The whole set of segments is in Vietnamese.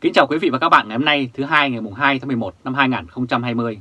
Kính chào quý vị và các bạn ngày hôm nay thứ hai ngày mùng 2 tháng 11 năm 2020.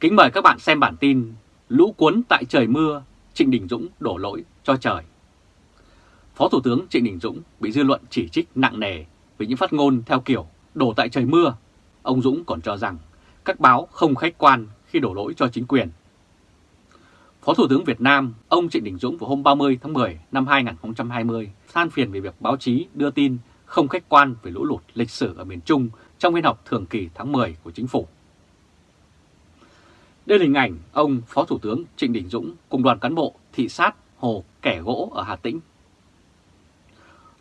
Kính mời các bạn xem bản tin Lũ cuốn tại trời mưa, Trịnh Đình Dũng đổ lỗi cho trời. Phó Thủ tướng Trịnh Đình Dũng bị dư luận chỉ trích nặng nề vì những phát ngôn theo kiểu đổ tại trời mưa. Ông Dũng còn cho rằng các báo không khách quan khi đổ lỗi cho chính quyền. Phó Thủ tướng Việt Nam, ông Trịnh Đình Dũng vào hôm 30 tháng 10 năm 2020 than phiền về việc báo chí đưa tin không khách quan về lũ lụt lịch sử ở miền Trung trong phiên họp thường kỳ tháng 10 của chính phủ. Đây là hình ảnh ông Phó Thủ tướng Trịnh Đình Dũng cùng đoàn cán bộ thị sát hồ Kẻ Gỗ ở Hà Tĩnh.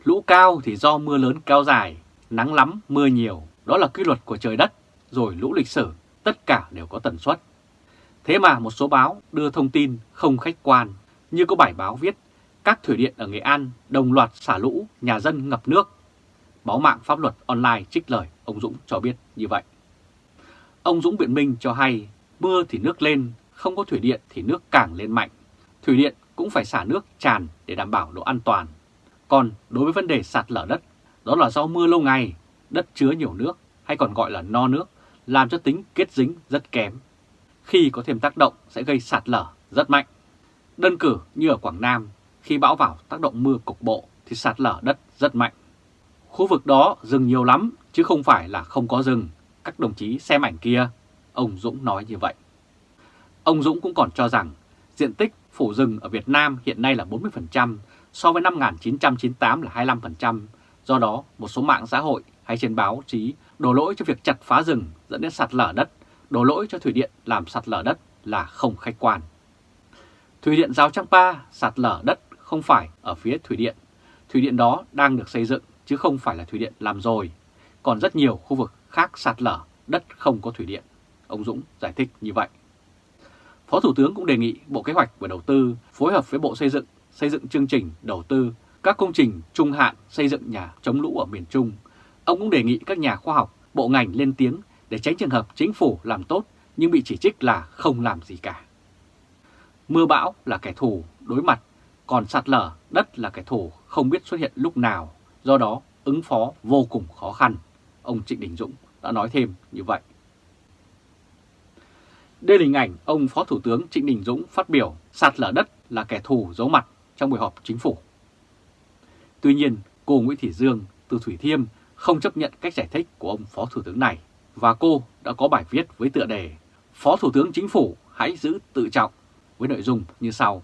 Lũ cao thì do mưa lớn kéo dài, nắng lắm, mưa nhiều, đó là quy luật của trời đất, rồi lũ lịch sử, tất cả đều có tần suất. Thế mà một số báo đưa thông tin không khách quan, như có bài báo viết các thủy điện ở Nghệ An đồng loạt xả lũ, nhà dân ngập nước. Báo mạng pháp luật online trích lời ông Dũng cho biết như vậy. Ông Dũng biện minh cho hay mưa thì nước lên, không có thủy điện thì nước càng lên mạnh. Thủy điện cũng phải xả nước tràn để đảm bảo độ an toàn. Còn đối với vấn đề sạt lở đất, đó là do mưa lâu ngày, đất chứa nhiều nước hay còn gọi là no nước, làm cho tính kết dính rất kém. Khi có thêm tác động sẽ gây sạt lở rất mạnh. Đơn cử như ở Quảng Nam, khi bão vào tác động mưa cục bộ thì sạt lở đất rất mạnh. Khu vực đó rừng nhiều lắm chứ không phải là không có rừng. Các đồng chí xem ảnh kia, ông Dũng nói như vậy. Ông Dũng cũng còn cho rằng diện tích phủ rừng ở Việt Nam hiện nay là 40%, so với năm 1998 là 25%. Do đó, một số mạng xã hội hay trên báo chí đổ lỗi cho việc chặt phá rừng dẫn đến sạt lở đất, đổ lỗi cho thủy điện làm sạt lở đất là không khách quan. Thủy điện Giao Trang Pa sạt lở đất không phải ở phía thủy điện. Thủy điện đó đang được xây dựng chứ không phải là thủy điện làm rồi. Còn rất nhiều khu vực khác sạt lở, đất không có thủy điện. Ông Dũng giải thích như vậy. Phó Thủ tướng cũng đề nghị Bộ Kế hoạch và Đầu tư phối hợp với Bộ Xây dựng xây dựng chương trình đầu tư các công trình trung hạn xây dựng nhà chống lũ ở miền Trung. Ông cũng đề nghị các nhà khoa học, bộ ngành lên tiếng để tránh trường hợp chính phủ làm tốt nhưng bị chỉ trích là không làm gì cả. Mưa bão là kẻ thù đối mặt, còn sạt lở đất là kẻ thù không biết xuất hiện lúc nào, do đó ứng phó vô cùng khó khăn. Ông Trịnh Đình Dũng đã nói thêm như vậy. Đây là hình ảnh ông Phó Thủ tướng Trịnh Đình Dũng phát biểu sạt lở đất là kẻ thù giấu mặt trong buổi họp chính phủ. Tuy nhiên, cô Nguyễn Thị Dương từ Thủy Thiêm không chấp nhận cách giải thích của ông Phó Thủ tướng này và cô đã có bài viết với tựa đề Phó Thủ tướng Chính phủ hãy giữ tự trọng với nội dung như sau.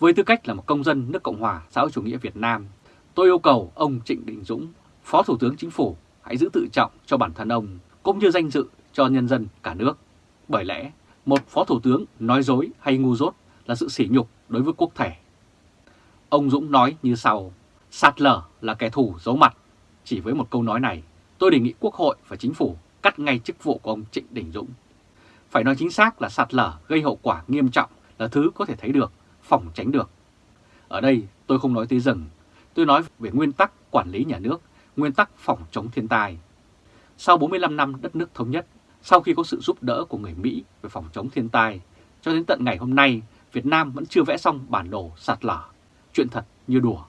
Với tư cách là một công dân nước Cộng hòa xã hội chủ nghĩa Việt Nam, tôi yêu cầu ông Trịnh Đình Dũng, Phó Thủ tướng Chính phủ hãy giữ tự trọng cho bản thân ông cũng như danh dự cho nhân dân cả nước. Bởi lẽ, một Phó Thủ tướng nói dối hay ngu dốt là sự sỉ nhục đối với quốc thể. Ông Dũng nói như sau, sạt lở là kẻ thù giấu mặt. Chỉ với một câu nói này, tôi đề nghị Quốc hội và Chính phủ cắt ngay chức vụ của ông Trịnh Đình Dũng. Phải nói chính xác là sạt lở gây hậu quả nghiêm trọng là thứ có thể thấy được, phòng tránh được. Ở đây tôi không nói tới rừng, tôi nói về nguyên tắc quản lý nhà nước, nguyên tắc phòng chống thiên tai. Sau 45 năm đất nước thống nhất, sau khi có sự giúp đỡ của người Mỹ về phòng chống thiên tai, cho đến tận ngày hôm nay, Việt Nam vẫn chưa vẽ xong bản đồ sạt lở. Chuyện thật như đùa.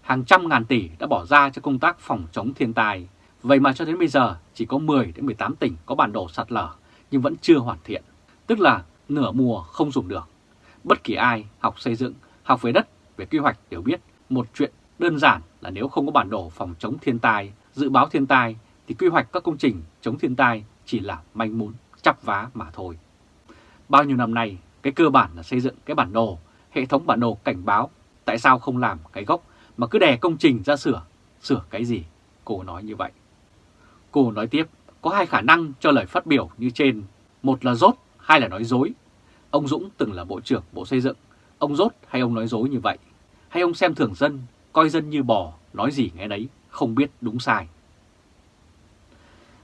Hàng trăm ngàn tỷ đã bỏ ra cho công tác phòng chống thiên tai, vậy mà cho đến bây giờ chỉ có 10 đến 18 tỉnh có bản đồ sạt lở nhưng vẫn chưa hoàn thiện, tức là nửa mùa không dùng được. Bất kỳ ai học xây dựng, học về đất, về quy hoạch đều biết một chuyện đơn giản là nếu không có bản đồ phòng chống thiên tai, dự báo thiên tai thì quy hoạch các công trình chống thiên tai chỉ là manh mún, chắp vá mà thôi. Bao nhiêu năm nay, cái cơ bản là xây dựng cái bản đồ, hệ thống bản đồ cảnh báo, tại sao không làm cái gốc mà cứ đè công trình ra sửa, sửa cái gì? Cô nói như vậy. Cô nói tiếp, có hai khả năng cho lời phát biểu như trên, một là rốt, hai là nói dối. Ông Dũng từng là Bộ trưởng Bộ Xây dựng, ông rốt hay ông nói dối như vậy? Hay ông xem thường dân, coi dân như bò, nói gì nghe đấy, không biết đúng sai?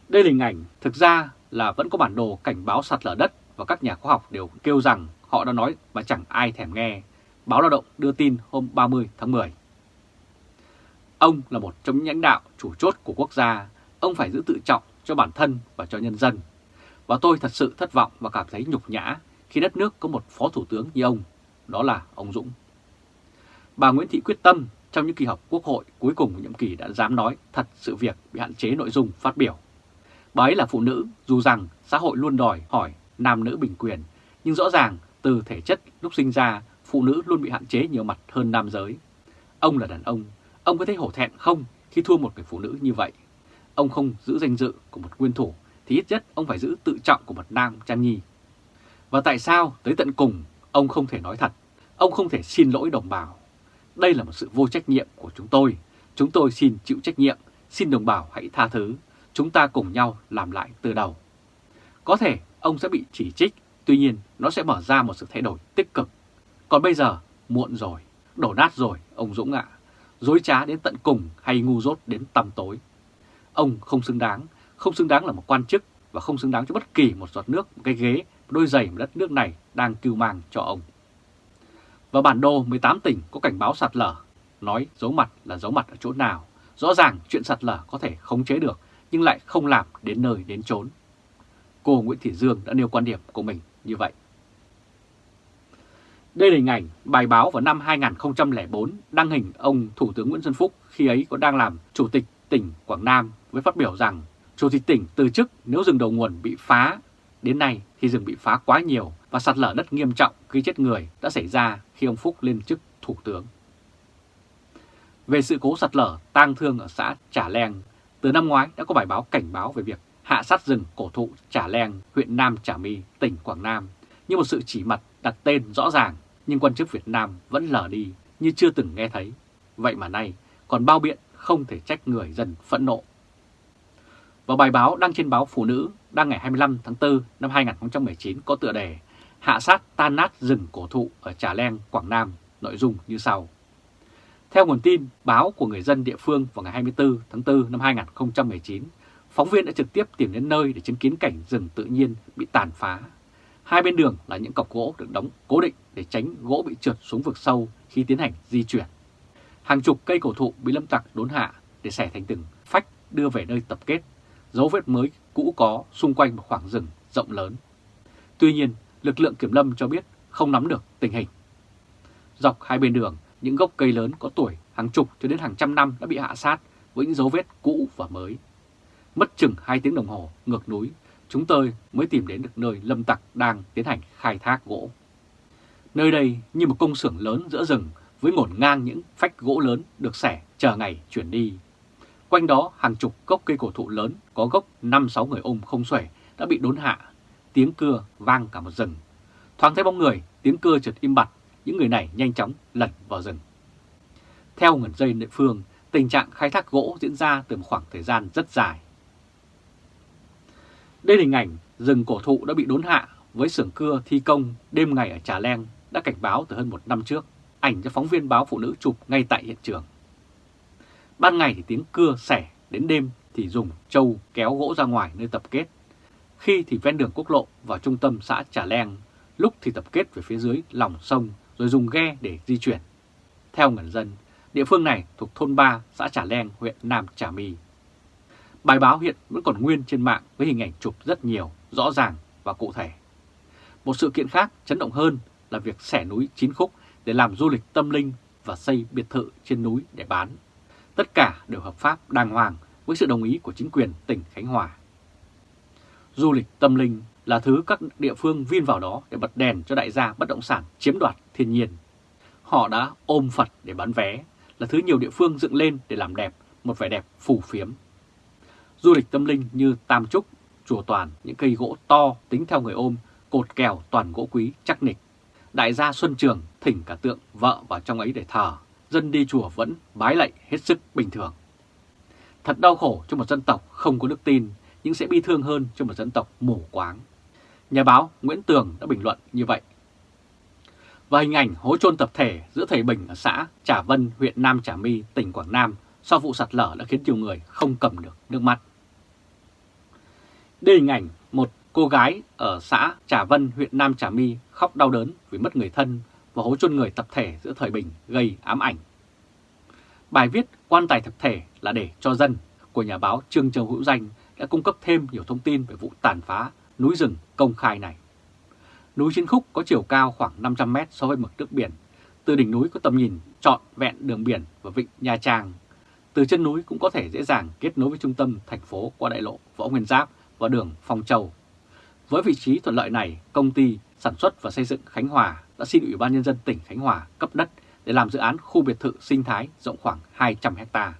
Đây là hình ảnh thực ra là vẫn có bản đồ cảnh báo sạt lở đất và các nhà khoa học đều kêu rằng họ đã nói mà chẳng ai thèm nghe. Báo Lao động đưa tin hôm 30 tháng 10. Ông là một trong những lãnh đạo chủ chốt của quốc gia, ông phải giữ tự trọng cho bản thân và cho nhân dân. Và tôi thật sự thất vọng và cảm thấy nhục nhã khi đất nước có một phó thủ tướng như ông, đó là ông Dũng. Bà Nguyễn Thị quyết tâm trong những kỳ họp quốc hội cuối cùng của nhiệm kỳ đã dám nói thật sự việc bị hạn chế nội dung phát biểu. Bà ấy là phụ nữ, dù rằng xã hội luôn đòi hỏi nam nữ bình quyền, nhưng rõ ràng từ thể chất lúc sinh ra, phụ nữ luôn bị hạn chế nhiều mặt hơn nam giới. Ông là đàn ông, ông có thấy hổ thẹn không khi thua một người phụ nữ như vậy? Ông không giữ danh dự của một nguyên thủ, thì ít nhất ông phải giữ tự trọng của một nam trang nhi. Và tại sao tới tận cùng ông không thể nói thật, ông không thể xin lỗi đồng bào? Đây là một sự vô trách nhiệm của chúng tôi. Chúng tôi xin chịu trách nhiệm, xin đồng bào hãy tha thứ. Chúng ta cùng nhau làm lại từ đầu. Có thể ông sẽ bị chỉ trích, tuy nhiên nó sẽ mở ra một sự thay đổi tích cực. Còn bây giờ, muộn rồi, đổ nát rồi, ông Dũng ạ. Dối trá đến tận cùng hay ngu dốt đến tăm tối. Ông không xứng đáng, không xứng đáng là một quan chức và không xứng đáng cho bất kỳ một giọt nước, một cái ghế, một đôi giày mà đất nước này đang cưu mang cho ông. Và bản đồ 18 tỉnh có cảnh báo sạt lở, nói giấu mặt là giấu mặt ở chỗ nào. Rõ ràng chuyện sạt lở có thể khống chế được, nhưng lại không làm đến nơi đến chốn. Cô Nguyễn Thị Dương đã nêu quan điểm của mình như vậy. Đây là hình ảnh bài báo vào năm 2004 đăng hình ông Thủ tướng Nguyễn Xuân Phúc khi ấy có đang làm Chủ tịch tỉnh Quảng Nam với phát biểu rằng Chủ tịch tỉnh từ chức nếu rừng đầu nguồn bị phá. Đến nay thì rừng bị phá quá nhiều và sạt lở đất nghiêm trọng gây chết người đã xảy ra khi ông Phúc lên chức Thủ tướng. Về sự cố sạt lở tang thương ở xã Trà Leng, từ năm ngoái đã có bài báo cảnh báo về việc hạ sát rừng cổ thụ Trà Leng, huyện Nam Trà My, tỉnh Quảng Nam như một sự chỉ mặt đặt tên rõ ràng nhưng quan chức Việt Nam vẫn lờ đi như chưa từng nghe thấy. Vậy mà nay còn bao biện không thể trách người dân phẫn nộ. Và bài báo đăng trên báo Phụ nữ đăng ngày 25 tháng 4 năm 2019 có tựa đề Hạ sát tan nát rừng cổ thụ ở Trà Leng, Quảng Nam, nội dung như sau. Theo nguồn tin báo của người dân địa phương vào ngày 24 tháng 4 năm 2019, phóng viên đã trực tiếp tìm đến nơi để chứng kiến cảnh rừng tự nhiên bị tàn phá. Hai bên đường là những cọc gỗ được đóng cố định để tránh gỗ bị trượt xuống vực sâu khi tiến hành di chuyển. Hàng chục cây cổ thụ bị lâm tặc đốn hạ để xẻ thành từng phách đưa về nơi tập kết, dấu vết mới cũ có xung quanh một khoảng rừng rộng lớn. Tuy nhiên, lực lượng kiểm lâm cho biết không nắm được tình hình. Dọc hai bên đường, những gốc cây lớn có tuổi hàng chục cho đến hàng trăm năm đã bị hạ sát với những dấu vết cũ và mới. Mất chừng 2 tiếng đồng hồ ngược núi, chúng tôi mới tìm đến được nơi lâm tặc đang tiến hành khai thác gỗ. Nơi đây như một công xưởng lớn giữa rừng với ngổn ngang những phách gỗ lớn được xẻ chờ ngày chuyển đi. Quanh đó hàng chục gốc cây cổ thụ lớn có gốc 5-6 người ôm không xuể đã bị đốn hạ, tiếng cưa vang cả một rừng. Thoáng thấy bóng người, tiếng cưa chợt im bặt, những người này nhanh chóng lẩn vào rừng. Theo nguồn dây địa phương, tình trạng khai thác gỗ diễn ra từ một khoảng thời gian rất dài. Đây là hình ảnh rừng cổ thụ đã bị đốn hạ với xưởng cưa thi công đêm ngày ở Trà Leng đã cảnh báo từ hơn một năm trước, ảnh cho phóng viên báo phụ nữ chụp ngay tại hiện trường. Ban ngày thì tiếng cưa sẻ đến đêm thì dùng trâu kéo gỗ ra ngoài nơi tập kết. Khi thì ven đường quốc lộ vào trung tâm xã Trà Leng, lúc thì tập kết về phía dưới lòng sông rồi dùng ghe để di chuyển. Theo người dân, địa phương này thuộc thôn 3 xã Trà Leng, huyện Nam Trà My. Bài báo hiện vẫn còn nguyên trên mạng với hình ảnh chụp rất nhiều, rõ ràng và cụ thể. Một sự kiện khác chấn động hơn là việc xẻ núi chín khúc để làm du lịch tâm linh và xây biệt thự trên núi để bán. Tất cả đều hợp pháp đàng hoàng với sự đồng ý của chính quyền tỉnh Khánh Hòa. Du lịch tâm linh là thứ các địa phương vin vào đó để bật đèn cho đại gia bất động sản chiếm đoạt thiên nhiên. Họ đã ôm Phật để bán vé, là thứ nhiều địa phương dựng lên để làm đẹp, một vẻ đẹp phù phiếm. Du lịch tâm linh như Tam Trúc, Chùa Toàn, những cây gỗ to tính theo người ôm, cột kèo toàn gỗ quý chắc nịch. Đại gia Xuân Trường thỉnh cả tượng vợ vào trong ấy để thờ, dân đi chùa vẫn bái lạy hết sức bình thường. Thật đau khổ cho một dân tộc không có đức tin, nhưng sẽ bi thương hơn cho một dân tộc mù quáng. Nhà báo Nguyễn Tường đã bình luận như vậy. Và hình ảnh hố chôn tập thể giữa thầy Bình ở xã Trà Vân, huyện Nam Trà My, tỉnh Quảng Nam sau vụ sạt lở đã khiến nhiều người không cầm được nước mắt. Đây hình ảnh một cô gái ở xã Trà Vân, huyện Nam Trà My khóc đau đớn vì mất người thân và hố chôn người tập thể giữa thời Bình gây ám ảnh. Bài viết quan tài tập thể là để cho dân của nhà báo Trương Châu Hữu Danh đã cung cấp thêm nhiều thông tin về vụ tàn phá núi rừng công khai này. Núi Chiến Khúc có chiều cao khoảng 500 mét so với mực nước biển, từ đỉnh núi có tầm nhìn trọn vẹn đường biển và vịnh Nha Trang. Từ chân núi cũng có thể dễ dàng kết nối với trung tâm thành phố qua đại lộ Võ Nguyên Giáp và đường Phong Châu. Với vị trí thuận lợi này, công ty sản xuất và xây dựng Khánh Hòa đã xin Ủy ban Nhân dân tỉnh Khánh Hòa cấp đất để làm dự án khu biệt thự sinh thái rộng khoảng 200 ha.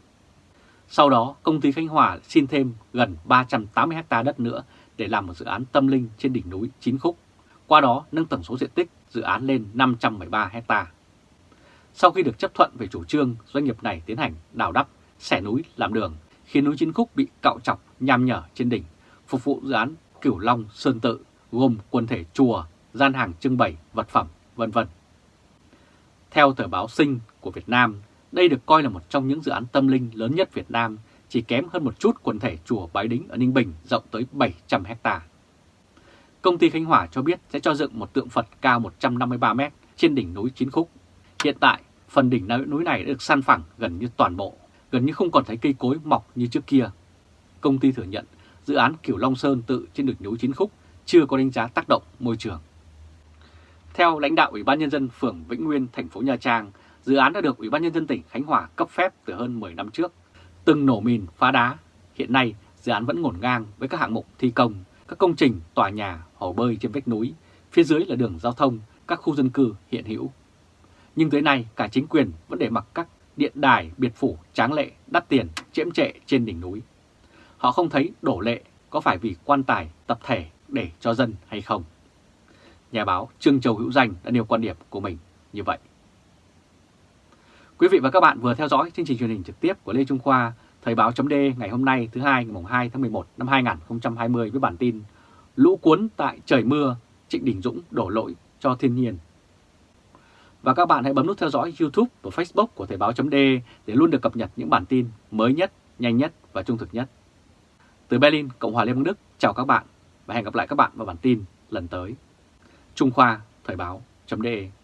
Sau đó, công ty Khánh Hòa xin thêm gần 380 ha đất nữa để làm một dự án tâm linh trên đỉnh núi Chín Khúc, qua đó nâng tổng số diện tích dự án lên 513 ha. Sau khi được chấp thuận về chủ trương, doanh nghiệp này tiến hành đào đắp, xẻ núi làm đường, khiến núi Chín Khúc bị cạo chọc nham nhở trên đỉnh, phục vụ dự án Cửu Long Sơn Tự, gồm quần thể chùa, gian hàng trưng bày, vật phẩm, vân vân. Theo tờ báo Sinh của Việt Nam, đây được coi là một trong những dự án tâm linh lớn nhất Việt Nam, chỉ kém hơn một chút quần thể chùa Bái Đính ở Ninh Bình rộng tới 700 hecta. Công ty Khánh Hòa cho biết sẽ cho dựng một tượng Phật cao 153m trên đỉnh núi Chín Khúc. Hiện tại, phần đỉnh núi này đã được san phẳng gần như toàn bộ, gần như không còn thấy cây cối mọc như trước kia. Công ty thừa nhận dự án Kiểu Long Sơn tự trên đỉnh núi Chín Khúc chưa có đánh giá tác động môi trường. Theo lãnh đạo Ủy ban Nhân dân phường Vĩnh Nguyên, thành phố Nha Trang, dự án đã được Ủy ban Nhân dân tỉnh Khánh Hòa cấp phép từ hơn 10 năm trước. Từng nổ mìn, phá đá, hiện nay dự án vẫn ngổn ngang với các hạng mục thi công, các công trình, tòa nhà, hồ bơi trên vách núi, phía dưới là đường giao thông, các khu dân cư hiện hữu. Nhưng tới nay cả chính quyền vẫn để mặc các điện đài, biệt phủ, tráng lệ, đắt tiền, chiếm trệ trên đỉnh núi. Họ không thấy đổ lệ có phải vì quan tài tập thể để cho dân hay không. Nhà báo Trương Châu Hữu Danh đã nêu quan điểm của mình như vậy. Quý vị và các bạn vừa theo dõi chương trình truyền hình trực tiếp của Lê Trung Khoa, Thời báo chấm ngày hôm nay thứ hai ngày 2 tháng 11 năm 2020 với bản tin Lũ cuốn tại trời mưa, Trịnh Đình Dũng đổ lỗi cho thiên nhiên. Và các bạn hãy bấm nút theo dõi YouTube và Facebook của Thời báo chấm để luôn được cập nhật những bản tin mới nhất, nhanh nhất và trung thực nhất. Từ Berlin, Cộng hòa Liên bang Đức, chào các bạn và hẹn gặp lại các bạn vào bản tin lần tới. Trung Khoa, Thời báo.de